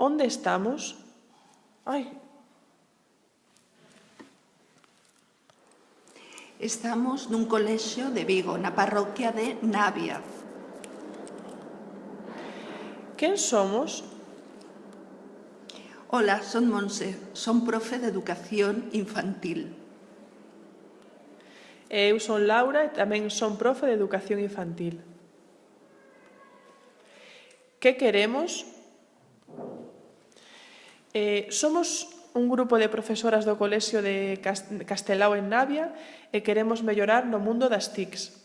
onde estamos? Ai. Estamos nun colexio de Vigo, na parroquia de Navia. Quen somos? Ola, son Monse, son profe de Educación Infantil. Eu son Laura e tamén son profe de Educación Infantil. Que queremos? Que queremos? Eh, somos un grupo de profesoras do Colexio de Castelao en Navia e queremos mellorar no mundo das TICs.